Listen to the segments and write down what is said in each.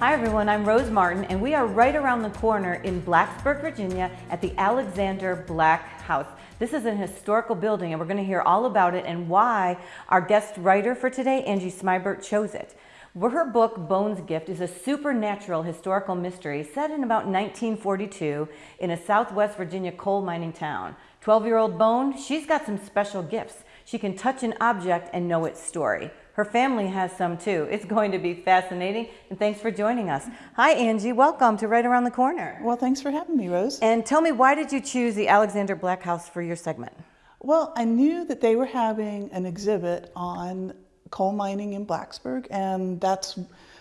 Hi everyone, I'm Rose Martin and we are right around the corner in Blacksburg, Virginia at the Alexander Black House. This is an historical building and we're going to hear all about it and why our guest writer for today, Angie Smibert, chose it. Her book, Bones Gift, is a supernatural historical mystery set in about 1942 in a Southwest Virginia coal mining town. 12-year-old Bone, she's got some special gifts. She can touch an object and know its story. Her family has some too. It's going to be fascinating and thanks for joining us. Hi Angie, welcome to Right Around the Corner. Well, thanks for having me, Rose. And tell me, why did you choose the Alexander Black House for your segment? Well, I knew that they were having an exhibit on coal mining in Blacksburg and that's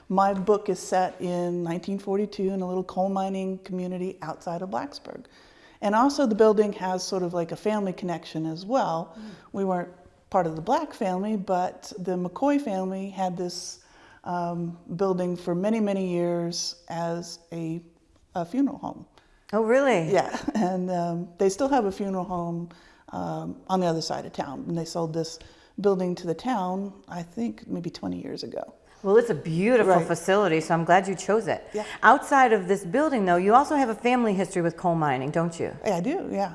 my book is set in 1942 in a little coal mining community outside of Blacksburg. And also the building has sort of like a family connection as well. Mm. We weren't part of the Black family, but the McCoy family had this um, building for many, many years as a, a, funeral home. Oh, really? Yeah, and um, they still have a funeral home um, on the other side of town. And they sold this building to the town, I think maybe 20 years ago. Well, it's a beautiful right. facility, so I'm glad you chose it. Yeah. Outside of this building, though, you also have a family history with coal mining, don't you? Yeah, I do, yeah.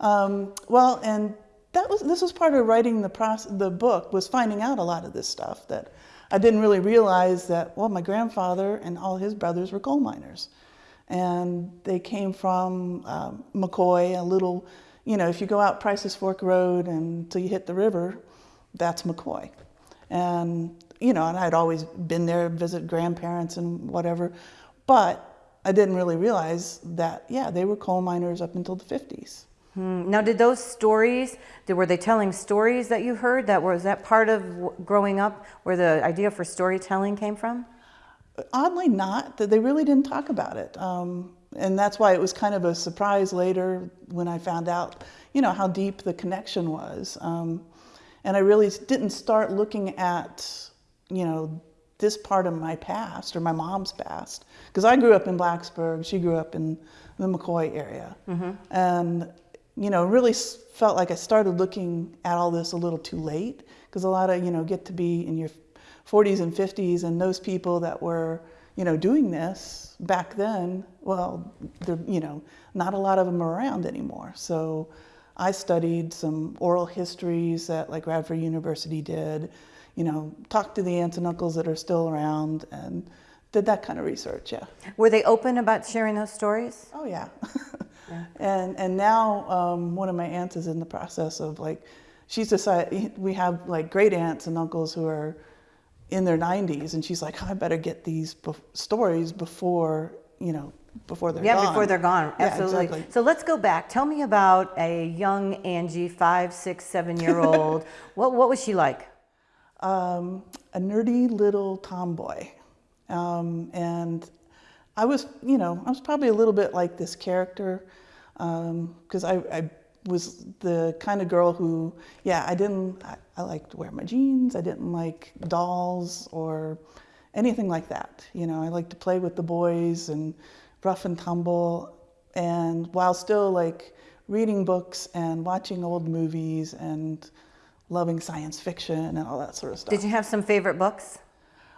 Um, well, and that was this was part of writing the process, the book was finding out a lot of this stuff that I didn't really realize that well my grandfather and all his brothers were coal miners. And they came from um, McCoy a little you know if you go out Price's Fork Road until you hit the river that's McCoy. And you know and I'd always been there visit grandparents and whatever but I didn't really realize that yeah they were coal miners up until the 50s Hmm. Now, did those stories, were they telling stories that you heard? That was that part of growing up where the idea for storytelling came from? Oddly not, that they really didn't talk about it. Um, and that's why it was kind of a surprise later when I found out, you know, how deep the connection was. Um, and I really didn't start looking at, you know, this part of my past or my mom's past. Because I grew up in Blacksburg, she grew up in the McCoy area. Mm -hmm. And you know, really felt like I started looking at all this a little too late because a lot of, you know, get to be in your 40s and 50s and those people that were, you know, doing this back then, well, they're, you know, not a lot of them are around anymore. So I studied some oral histories that like Radford University did, you know, talked to the aunts and uncles that are still around and did that kind of research, yeah. Were they open about sharing those stories? Oh, yeah. Yeah. And, and now um, one of my aunts is in the process of like, she's decided, we have like great aunts and uncles who are in their 90s and she's like, oh, I better get these be stories before, you know, before they're yeah, gone. Before they're gone, absolutely. Yeah, exactly. So let's go back. Tell me about a young Angie, five, six, seven year old. what, what was she like? Um, a nerdy little tomboy. Um, and I was, you know, I was probably a little bit like this character because um, I, I, was the kind of girl who, yeah, I didn't, I, I liked to wear my jeans. I didn't like dolls or anything like that. You know, I liked to play with the boys and rough and tumble. And while still like reading books and watching old movies and loving science fiction and all that sort of stuff. Did you have some favorite books?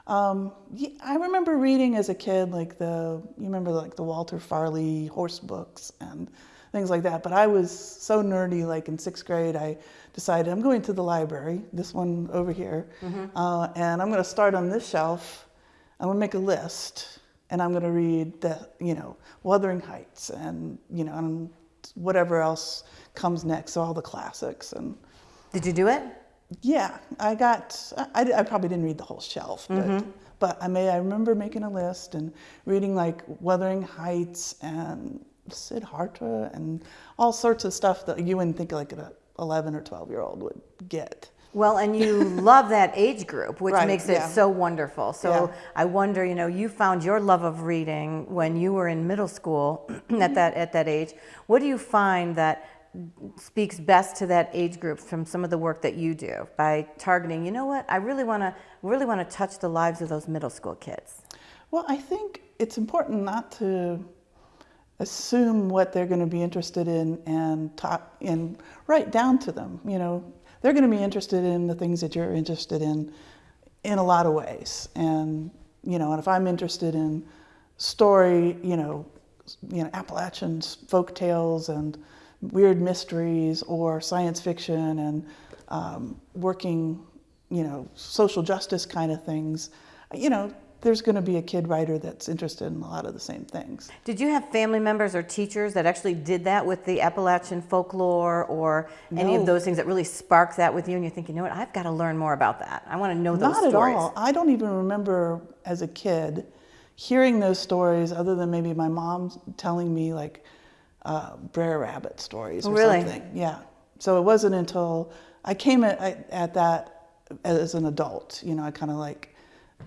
Um, yeah, I remember reading as a kid, like the, you remember like the Walter Farley horse books and things like that. But I was so nerdy, like in sixth grade, I decided I'm going to the library, this one over here, mm -hmm. uh, and I'm going to start on this shelf. I'm going to make a list, and I'm going to read the, you know, Wuthering Heights, and you know, and whatever else comes next, all the classics. And did you do it? Yeah, I got, I, I probably didn't read the whole shelf, but, mm -hmm. but I may, I remember making a list and reading like Wuthering Heights and Siddhartha and all sorts of stuff that you wouldn't think like an 11 or 12 year old would get. Well, and you love that age group, which right, makes it yeah. so wonderful. So yeah. I wonder, you know, you found your love of reading when you were in middle school at that at that age. What do you find that speaks best to that age group from some of the work that you do by targeting, you know what, I really want to really want to touch the lives of those middle school kids? Well, I think it's important not to assume what they're going to be interested in and talk and write down to them. You know, they're going to be interested in the things that you're interested in in a lot of ways. And you know, and if I'm interested in story, you know, you know, Appalachian folk tales and weird mysteries or science fiction and um, working, you know, social justice kind of things, you know, there's going to be a kid writer that's interested in a lot of the same things. Did you have family members or teachers that actually did that with the Appalachian folklore or any of those things that really sparked that with you? And you think, you know what, I've got to learn more about that. I want to know those Not stories. at all. I don't even remember as a kid hearing those stories other than maybe my mom telling me like uh, Brer Rabbit stories Oh, or really? something. Yeah. So it wasn't until I came at, at- at that as an adult, you know, I kind of like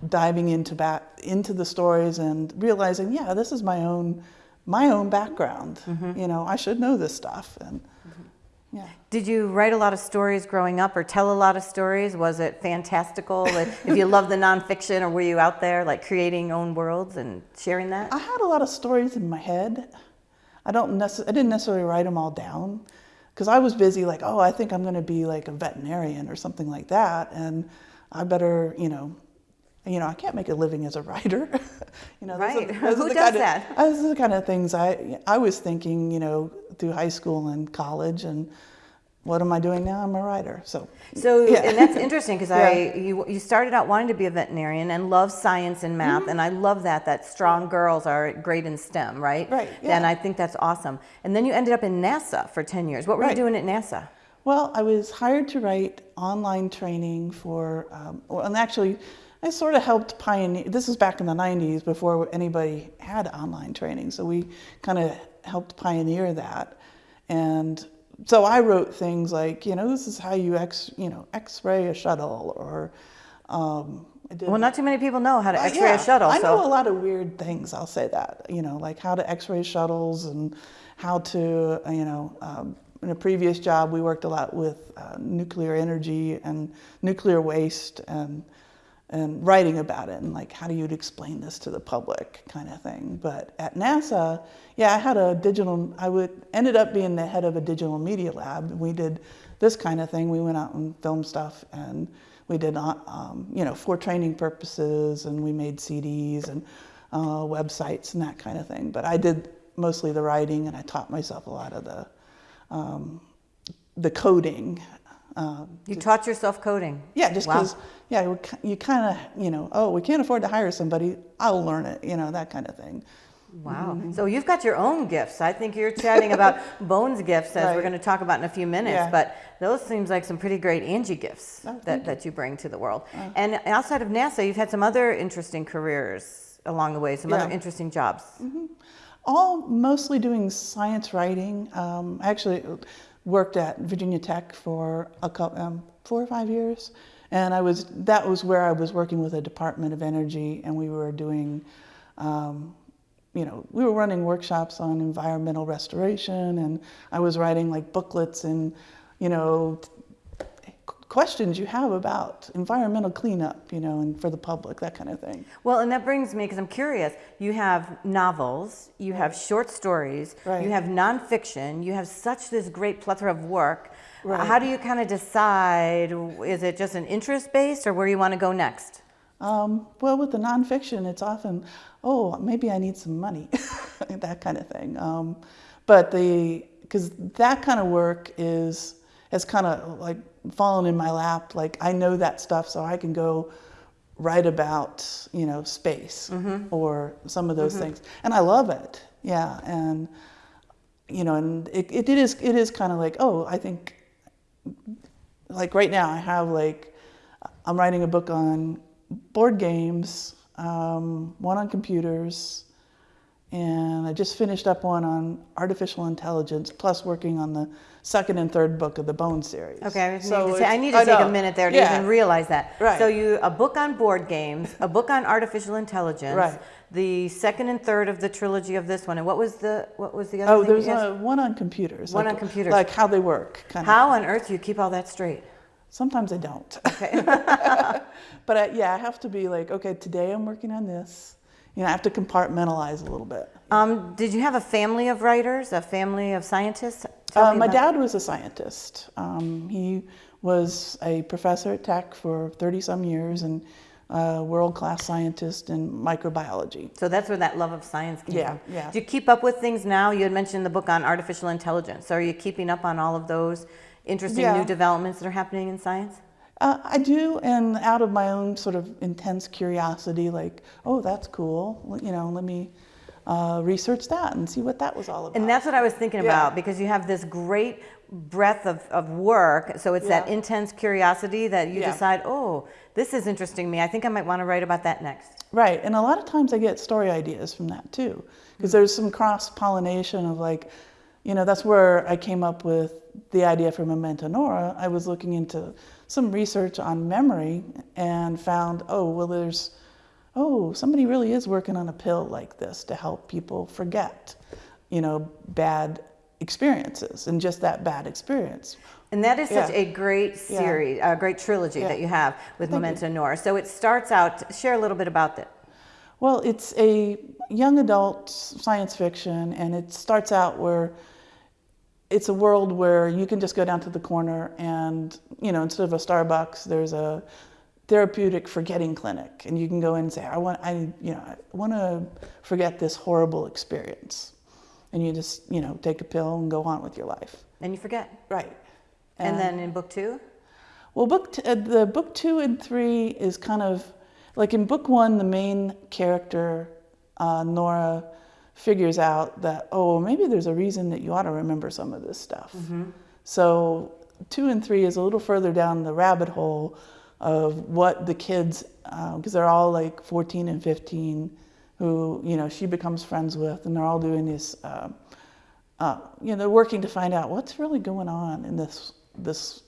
diving into back into the stories and realizing, yeah, this is my own my own background. Mm-hmm. You know, I should know this stuff and yeah. Did you write a lot of stories growing up or tell a lot of stories? Was it fantastical? If you love the nonfiction or were you out there like creating own worlds and sharing that? I had a lot of stories in my head. I don't necess- I didn't necessarily write them all down because I was busy like, oh, I think I'm going to be like a veterinarian or something like that, and I better, you know, you know, I can't make a living as a writer. you know, Right. are Who the does kind of- that? Those are the kind of things I I was thinking, you know, through high school and college, and what am I doing now? I'm a writer. So So, Yeah. and that's interesting because Yeah. I you, you started out wanting to be a veterinarian and love science and math, Mm-hmm. and I love that that strong girls are great in STEM, right? Right, Yeah. And. I think that's awesome. And then you ended up in NASA for ten years. What were Right. you doing at NASA? Well, I was hired to write online training for, um, well, and actually, I sort of helped pioneer. This was back in the 90s before anybody had online training, so we kind of helped pioneer that. And so I wrote things like, you know, this is how you x, you know, X-ray a shuttle, or um, Well, not too many people know how to Uh, X-ray yeah, a shuttle. I so know a lot of weird things. I'll say that. You know, like how to X-ray shuttles and how to, uh, you know, um, in a previous job we worked a lot with uh, nuclear energy and nuclear waste and and writing about it and like how do you explain this to the public kind of thing. But at NASA, yeah, I had a digital. I would ended up being the head of a digital media lab. We did this kind of thing. We went out and filmed stuff and we did uh, um, you know for training purposes and we made CDs and uh, websites and that kind of thing. But I did mostly the writing and I taught myself a lot of the um, the coding. Um, you taught yourself coding. yeah, just Wow. because yeah, you kind of you know oh we can't afford to hire somebody I'll learn it you know that kind of thing. Wow. Mm-hmm. So you've got your own gifts. I think you're chatting about Bones gifts as we're going to talk about in a few minutes. Yeah. But those seems like some pretty great Angie gifts Oh, that, that you bring to the world. And outside of NASA, you've had some other interesting careers along the way, some other interesting jobs. all mostly doing science writing. Um, actually worked at Virginia Tech for a couple, um, four or five years, and I was that was where I was working with the Department of Energy, and we were doing. Um, you know, we were running workshops on environmental restoration, and I was writing like booklets and, you know, questions you have about environmental cleanup, you know, and for the public, that kind of thing. Well, and that brings me, because I'm curious, you have novels, you have short stories, Right. you have nonfiction, you have such this great plethora of work. Right. How do you kind of decide, is it just an interest based or where you want to go next? Um, well, with the nonfiction, it's often, oh, maybe I need some money, that kind of thing. Um, but the, because that kind of work is, has kind of like fallen in my lap. Like I know that stuff, so I can go write about, you know, space or some of those things. And I love it. Yeah. And, you know, and it, it, it is, it is kind of like, oh, I think like right now I have like I'm writing a book on board games, um, one on computers, and I just finished up one on artificial intelligence, plus working on the second and third book of the Bone series. Okay, I, So need to, say, I need to take a minute there to Yeah. even realize that. Right. So you a book on board games, a book on artificial intelligence, Right. the second and third of the trilogy of this one, and what was the what was the other? Oh, there's a, one on computers. One like, on computers. Like how they work. Kind How on earth do you keep all that straight? Sometimes I don't. Okay. but I, yeah, I have to be like, okay, today I'm working on this. You know, I have to compartmentalize a little bit. um, did you have a family of writers, a family of scientists? Uh, my dad was a scientist. Um, he was a professor at Tech for 30 some years and a world-class scientist in microbiology. So that's where that love of science came Yeah, from. yeah. Do you keep up with things now? You had mentioned the book on artificial intelligence. So are you keeping up on all of those interesting Yeah. new developments that are happening in science? Uh, I do, and out of my own sort of intense curiosity, like, oh, that's cool. You know, let me uh, research that and see what that was all about. And that's what I was thinking Yeah. about because you have this great breadth of, of work. So it's that intense curiosity that you Yeah. decide, oh, this is interesting me. I think I might want to write about that next. Right, and a lot of times I get story ideas from that too, because there's some cross pollination of like, you know, that's where I came up with the idea for Memento Nora. I was looking into some research on memory and found, oh, well, there's, oh, somebody really is working on a pill like this to help people forget, you know, bad experiences and just that bad experience. And that is such Yeah. a great Yeah. series, a great trilogy Yeah. that you have with Thank you. Memento Nora. So it starts out, share a little bit about that. Well, it's a young adult science fiction, and it starts out where it's a world where you can just go down to the corner and, you know, instead of a Starbucks, there's a therapeutic forgetting clinic, and you can go in and say, I want, I, you know, I want to forget this horrible experience, and you just, you know, take a pill and go on with your life. And you forget. Right. And, then in book two? Well, book t- uh, the book two and three is kind of like in book one, the main character uh, Nora figures out that oh maybe there's a reason that you ought to remember some of this stuff. So two and three is a little further down the rabbit hole of what the kids because they're all like 14 and 15 who you know she becomes friends with and they're all doing this uh, uh, you know they're working to find out what's really going on in this this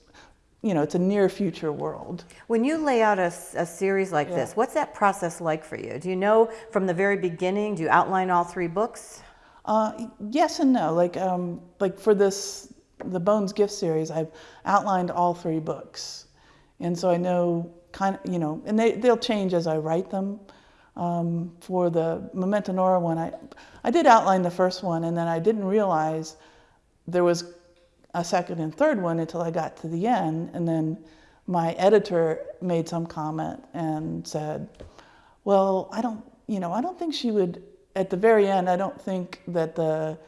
you know it's a near future world When you lay out a series like Yeah. this, what's that process like for you? Do you know from the very beginning, do you outline all three books? Uh, yes and no. Like, um, like for this, the Bones Gift series, I've outlined all three books, and so I know kind of, you know, and they they'll change as I write them. Um, for the Memento Nora one, I I did outline the first one, and then I didn't realize there was a second and third one until I got to the end, and then my editor made some comment and said, well, I don't, you know, I don't think she would, at the very end, I don't think that the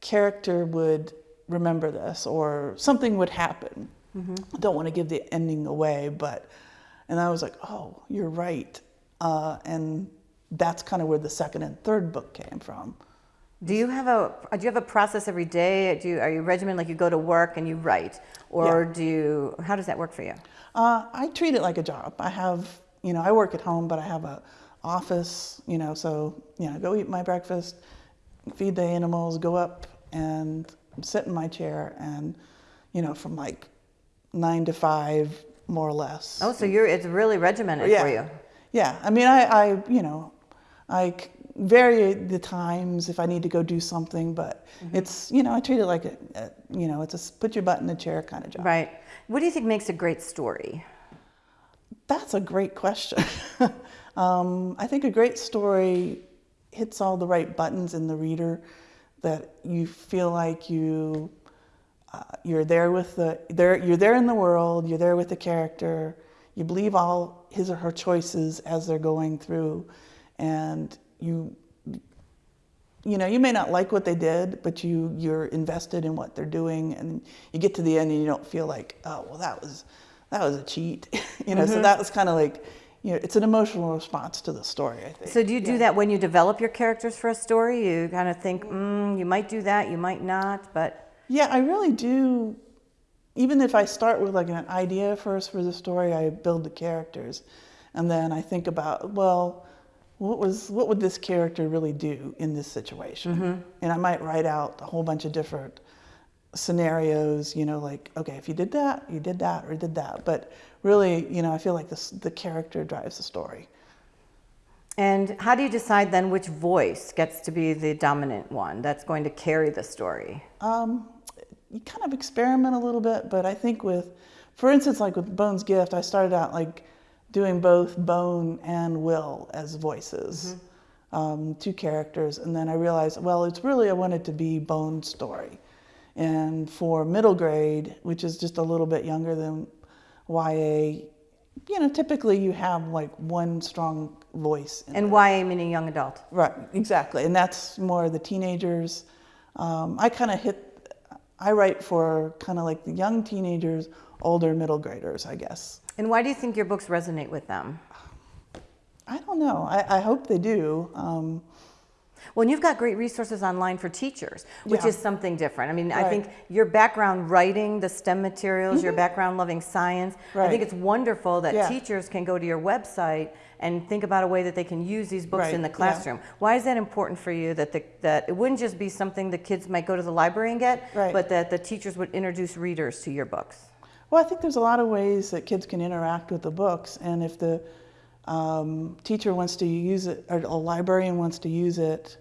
character would remember this or something would happen. I don't want to give the ending away, but, and I was like, oh, you're right. Uh, and that's kind of where the second and third book came from. Do you have a do you have a process every day? Do you, are you regimented like you go to work and you write, or do you? How does that work for you? Uh, I treat it like a job. I have, you know, I work at home, but I have a office, you know, so, you know, go eat my breakfast, feed the animals, go up and sit in my chair and, you know, from like nine to five, more or less. Oh, so you're it's really regimented yeah. for you. Yeah. I mean, I, I, you know, I vary the times if I need to go do something, but it's, you know, I treat it like a, a, you know, it's a put your butt in the chair kind of job. Right. What do you think makes a great story? That's a great question. um, I think a great story hits all the right buttons in the reader that you feel like you uh, you're there with the there you're there in the world you're there with the character you believe all his or her choices as they're going through and you you know you may not like what they did but you you're invested in what they're doing and you get to the end and you don't feel like oh well that was that was a cheat. You know so that was kind of like you know it's an emotional response to the story i think. So do you do that when you develop your characters for a story? You kind of think, mm, you might do that, you might not, but Yeah, I really do. Even if I start with like an idea first for the story, I build the characters, and then I think about well, what was what would this character really do in this situation? And I might write out a whole bunch of different scenarios. You know, like okay, if you did that, you did that, or did that. But really, you know, I feel like this the character drives the story. and how do you decide then which voice gets to be the dominant one that's going to carry the story? Um, you kind of experiment a little bit, but I think with, for instance, like with Bone's Gift, I started out like doing both Bone and Will as voices, um, two characters, and then I realized, well, it's really I wanted to be bone story, and for middle grade, which is just a little bit younger than YA, you know, typically you have like one strong voice. in And. YA meaning young adult. Right, exactly. And that's more the teenagers. Um, I kind of hit, I write for kind of like the young teenagers, older middle graders, I guess. And why do you think your books resonate with them? I don't know. I, I hope they do. Um, Well, and you've got great resources online for teachers, which Yeah. is something different. I mean, I think your background writing the STEM materials, your background loving science, I Mm-hmm. Think it's wonderful that Yeah. teachers can go to your website and think about a way that they can use these books Right, in the yeah. classroom. Why is that important for you that the, that it wouldn't just be something the kids might go to the library and get, Right. but that the teachers would introduce readers to your books? Well, I think there's a lot of ways that kids can interact with the books. And if the um, teacher wants to use it, or a librarian wants to use it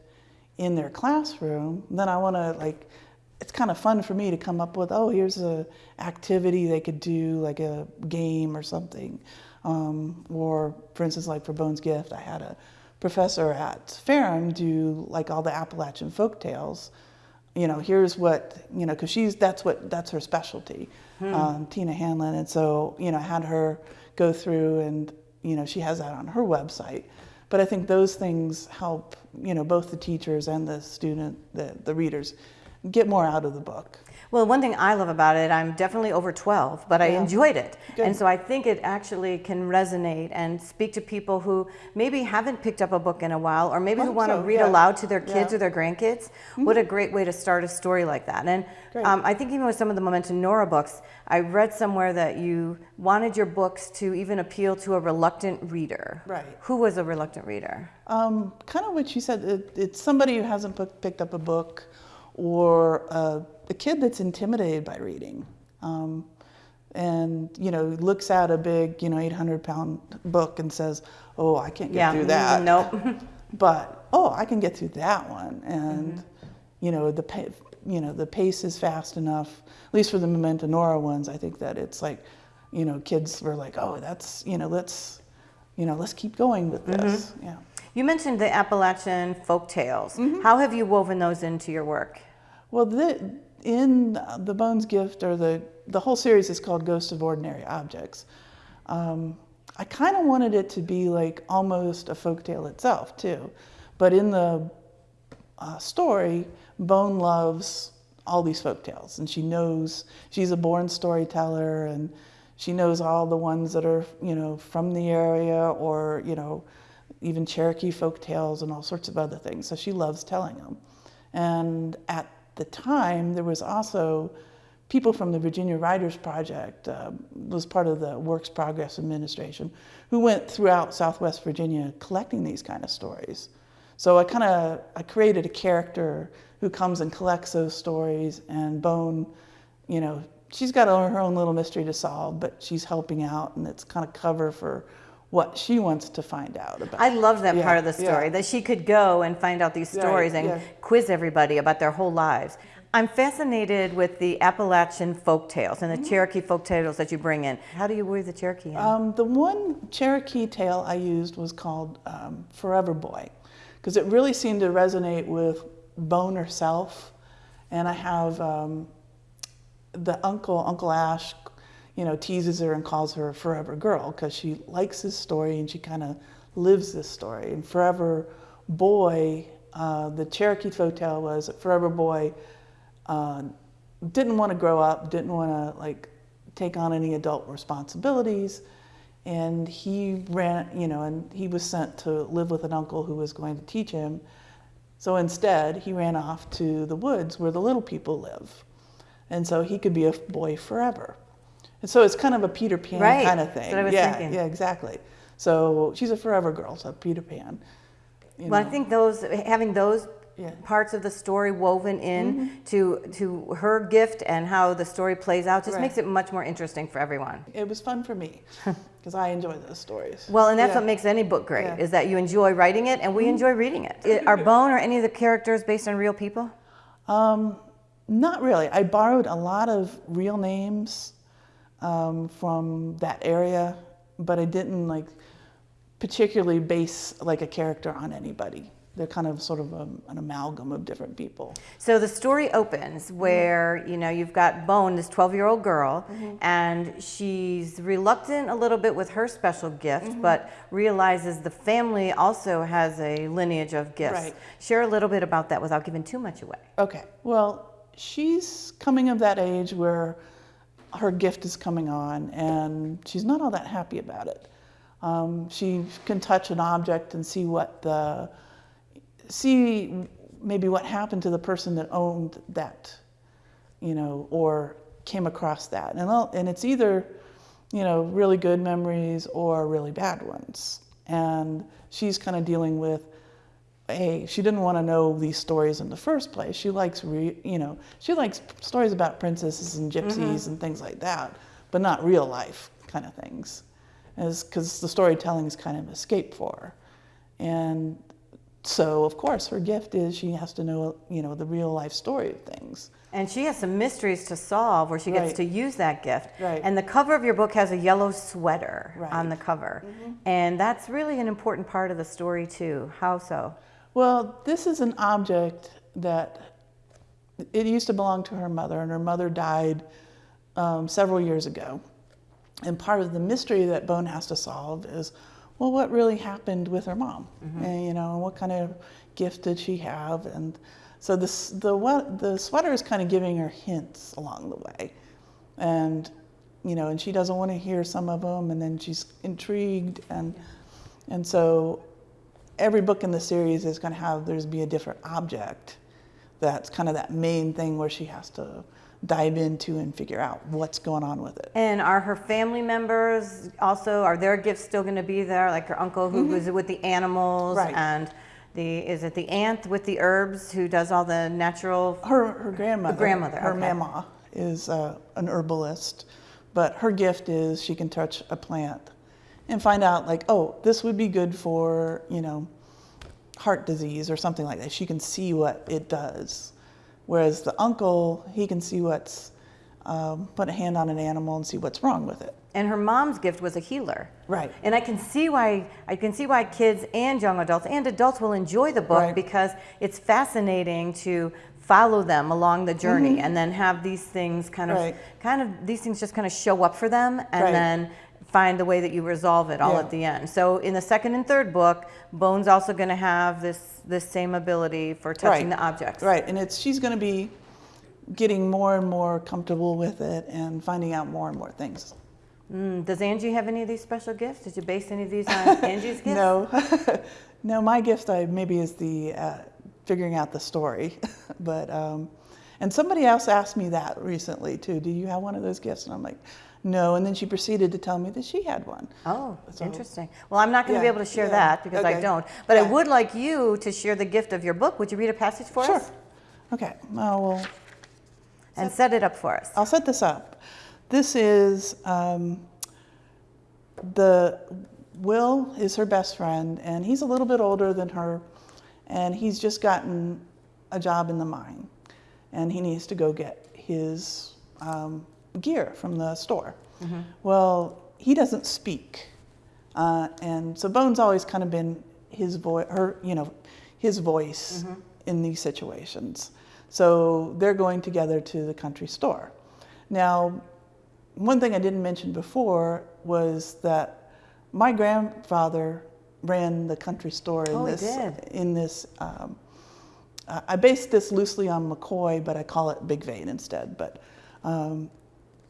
in their classroom, then I want to like, it's kind of fun for me to come up with, oh, here's a activity they could do, like a game or something. Um, or for instance, like for Bones Gift, I had a professor at Ferrum do like all the Appalachian folk tales. You know, here's what you know, because she's that's what that's her specialty, um, Tina Hanlon, and so you know, I had her go through and you know, she has that on her website. But I think those things help, you know, both the teachers and the student, the, the readers, get more out of the book. Well, one thing I love about it, I'm definitely over 12, but I enjoyed it. Good. And so I think it actually can resonate and speak to people who maybe haven't picked up a book in a while or maybe who want to so, read yeah. aloud to their kids Yeah. Or their grandkids. What a great way to start a story like that. And um, I think even with some of the Memento Nora books, I read somewhere that you wanted your books to even appeal to a reluctant reader. Right. Who was a reluctant reader? Um, kind of what you said. It, it's somebody who hasn't put, picked up a book, or uh, a kid that's intimidated by reading, um, and you know looks at a big, you know, 800 pound book and says, "Oh, I can't get yeah. through that." Nope. but oh, I can get through that one, and Mm-hmm. you know the you know the pace is fast enough. At least for the Memento Nora ones, I think that it's like, you know, kids were like, oh, that's you know, let's, you know, let's keep going with this. Mm-hmm. Yeah. You mentioned the Appalachian folk tales. Mm-hmm. How have you woven those into your work? Well, the, in the Bones Gift, or the the whole series is called Ghosts of Ordinary Objects. Um, I kind of wanted it to be like almost a folktale itself too, but in the uh, story, Bone loves all these folktales, and she knows she's a born storyteller, and she knows all the ones that are you know from the area, or you know even Cherokee folktales and all sorts of other things. So she loves telling them. And at the time, there was also people from the Virginia Writers Project, uh, was part of the Works Progress Administration, who went throughout Southwest Virginia collecting these kind of stories. So I kind of I created a character who comes and collects those stories, and Bone, you know, she's got her own little mystery to solve, but she's helping out, and it's kind of cover for what she wants to find out about. I love that Yeah, part of the story yeah. that she could go and find out these Right, stories and quiz everybody about their whole lives. I'm fascinated with the Appalachian folk tales and the Mm-hmm. Cherokee folk tales that you bring in. How do you weave the Cherokee in? Um, the one Cherokee tale I used was called um, Forever Boy, because it really seemed to resonate with Bone herself. And I have um, the uncle, Uncle Ash, you know, teases her and calls her a Forever Girl because she likes this story and she kind of lives this story. And Forever Boy, uh, the Cherokee folk tale was that Forever Boy uh, didn't want to grow up, didn't want to like take on any adult responsibilities, and he ran, you know, and he was sent to live with an uncle who was going to teach him. So instead, he ran off to the woods where the little people live, and so he could be a boy forever. And so it's kind of a Peter Pan Right, kind of thing. what I was yeah, thinking. yeah, exactly. So she's a forever girl, so Peter Pan. well, I think those having those Yeah. Parts of the story woven in to to her gift and how the story plays out just Right. makes it much more interesting for everyone. it was fun for me because I enjoy those stories. Well, and that's Yeah. what makes any book great Yeah. Is that you enjoy writing it and we enjoy reading it. Are Bone or any of the characters based on real people? Um, not really. I borrowed a lot of real names um, from that area, but I didn't like particularly base like a character on anybody. they're kind of sort of a, an amalgam of different people. So the story opens mm-hmm. where you know you've got Bone, this 12-year-old girl, mm-hmm. and she's reluctant a little bit with her special gift, mm-hmm. but realizes the family also has a lineage of gifts. Right. Share a little bit about that without giving too much away. Okay, well, she's coming of that age where her gift is coming on, and she's not all that happy about it. Um, she can touch an object and see what the see maybe what happened to the person that owned that, you know, or came across that, and and it's either you know really good memories or really bad ones, and she's kind of dealing with a she didn't want to know these stories in the first place. She likes re, you know she likes stories about princesses and gypsies and things like that, but not real life kind of things, as because the storytelling is kind of an escape for her, and so of course her gift is she has to know you know the real life story of things. And she has some mysteries to solve where she gets Right. to use that gift. Right. And the cover of your book has a yellow sweater on Right. Mm-hmm. the cover. And that's really an important part of the story too. How so? Well, this is an object that it used to belong to her mother, and her mother died um, several years ago. And part of the mystery that Bone has to solve is, well, what really happened with her mom? And, you know, what kind of gift did she have? And so this, the what the sweater is kind of giving her hints along the way, and you know, and she doesn't want to hear some of them, and then she's intrigued, and and so every book in the series is going to have there's be a different object that's kind of that main thing where she has to dive into and figure out what's going on with it. And are her family members also, are their gifts still going to be there? Like her uncle who was with the animals. Right. and the, is it the aunt with the herbs who does all the natural? Her her grandmother, grandmother, her okay. mama is uh, an herbalist, but her gift is she can touch a plant and find out like, oh, this would be good for you know heart disease or something like that. She can see what it does, whereas the uncle he can see what's um, put a hand on an animal and see what's wrong with it. And her mom's gift was a healer. Right. And I can see why I can see why kids and young adults and adults will enjoy the book Right. because it's fascinating to follow them along the journey and then have these things kind of Mm-hmm. Right. kind of these things just kind of show up for them and Right. then find the way that you resolve it all Yeah. at the end. So in the second and third book, Bone's also going to have this this same ability for touching Right. the objects. Right, and it's she's going to be getting more and more comfortable with it and finding out more and more things. Mm, does Angie have any of these special gifts? Did you base any of these on Angie's gifts? No, no, my gift I maybe is the uh, figuring out the story, but um, and somebody else asked me that recently too. Do you have one of those gifts? And I'm like, no. And then she proceeded to tell me that she had one. Oh, So- interesting. Well, I'm not going to be able to share yeah, that because I don't. But I would like you to share the gift of your book. Would you read a passage for Sure. us Okay. Oh well, and set it up for us? I'll set this up. This is um, the Will is her best friend, and he's a little bit older than her, and he's just gotten a job in the mine, and he needs to go get his um, gear from the store. Well, he doesn't speak, uh, and so Bones always kind of been his voice, her, you know, his voice in these situations. So they're going together to the country store. Now, one thing I didn't mention before was that my grandfather ran the country store in Oh, he this. did. In this, um, uh, I based this loosely on McCoy, but I call it Big Vein instead. But um,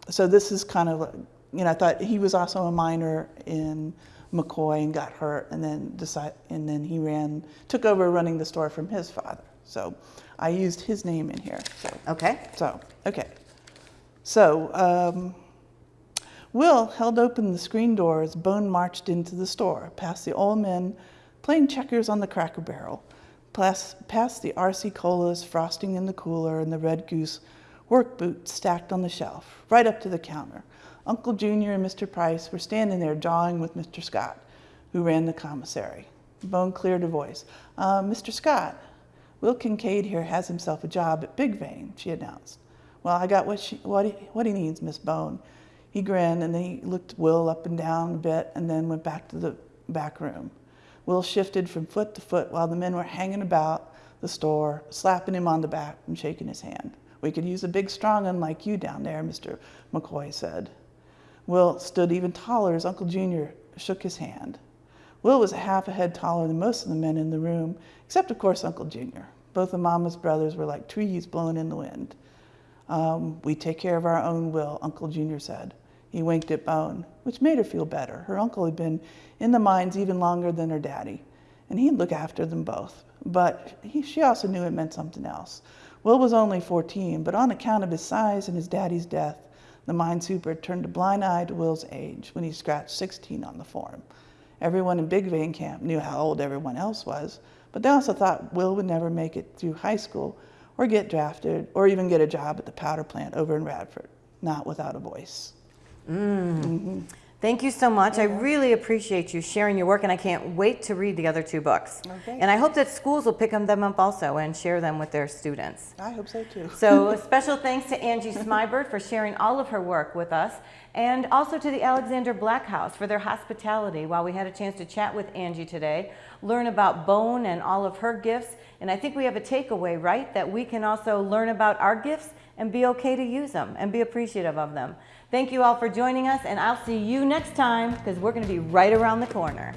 so this is kind of, you know, I thought he was also a miner in McCoy and got hurt, and then decide, and then he ran, took over running the store from his father. So I used his name in here. So Okay. so, okay. So, um, Will held open the screen door as Bone marched into the store, past the old men playing checkers on the cracker barrel, past, past the RC colas frosting in the cooler and the red goose work boots stacked on the shelf, right up to the counter. Uncle Junior and Mr. Price were standing there jawing with Mr. Scott, who ran the commissary. Bone cleared a voice. Uh, Mr. Scott, Will Kincaid here has himself a job at Big Vein, she announced. Well, I got what, she, what, he, what he needs, Miss Bone. He grinned and then he looked Will up and down a bit and then went back to the back room. Will shifted from foot to foot while the men were hanging about the store, slapping him on the back and shaking his hand. We could use a big, strong one like you down there, Mr. McCoy said. Will stood even taller as Uncle Junior shook his hand. Will was a half a head taller than most of the men in the room, except, of course, Uncle Junior. Both of Mama's brothers were like trees blown in the wind. Um, we take care of our own, Will, Uncle Junior said. He winked at Bone, which made her feel better. Her uncle had been in the mines even longer than her daddy, and he'd look after them both. But he, she also knew it meant something else. Will was only 14, but on account of his size and his daddy's death, the mine super turned a blind eye to Will's age when he scratched 16 on the form. Everyone in Big Vein Camp knew how old everyone else was, but they also thought Will would never make it through high school or get drafted or even get a job at the powder plant over in Radford, not without a voice. Mm. Mm-hmm. Thank you so much. I really appreciate you sharing your work, and I can't wait to read the other two books. Okay. And I hope that schools will pick them up also and share them with their students. I hope so too. So a special thanks to Angie Smibert for sharing all of her work with us, and also to the Alexander Black House for their hospitality while we had a chance to chat with Angie today, learn about Bone and all of her gifts, and I think we have a takeaway, right? That we can also learn about our gifts and be okay to use them and be appreciative of them. Thank you all for joining us, and I'll see you next time because we're going to be right around the corner.